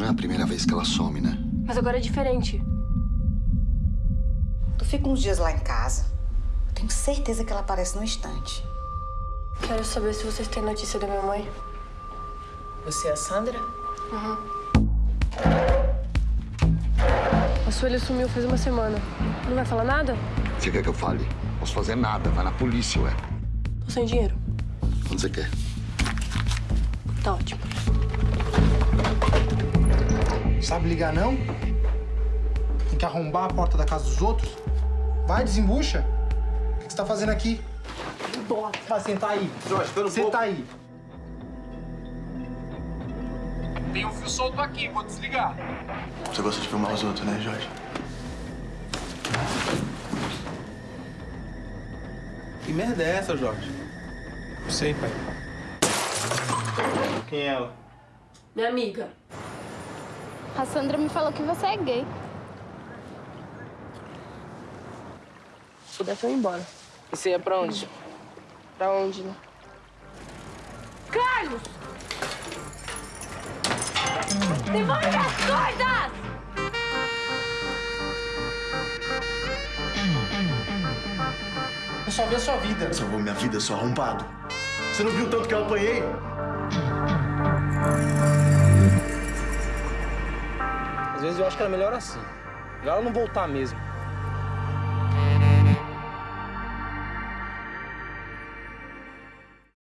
Não é a primeira vez que ela some, né? Mas agora é diferente. Tu fica uns dias lá em casa. Eu tenho certeza que ela aparece no instante. Quero saber se vocês têm notícia da minha mãe. Você é a Sandra? A Sueli sumiu faz uma semana. Não vai falar nada? Você quer que eu fale? Posso fazer nada. Vai na polícia, ué. Tô sem dinheiro. Quando você quer? Tá ótimo. Sabe ligar, não? Tem que arrombar a porta da casa dos outros? Vai, desembucha. O que você tá fazendo aqui? Vai sentar aí. Jorge, espera um Senta aí. Tem um fio solto aqui, vou desligar. Você gosta de filmar os outros, né, Jorge? Que merda é essa, Jorge? Não sei, pai. Quem é ela? Minha amiga. A Sandra me falou que você é gay. Se pudesse, eu ia embora. E você ia pra onde? Pra onde, né? Carlos! Devolve minhas coisas! Eu só vi a sua vida. Salvou minha vida, seu arrombado. Você não viu o tanto que eu apanhei? Às vezes eu acho que era melhor assim. Melhor ela não voltar mesmo.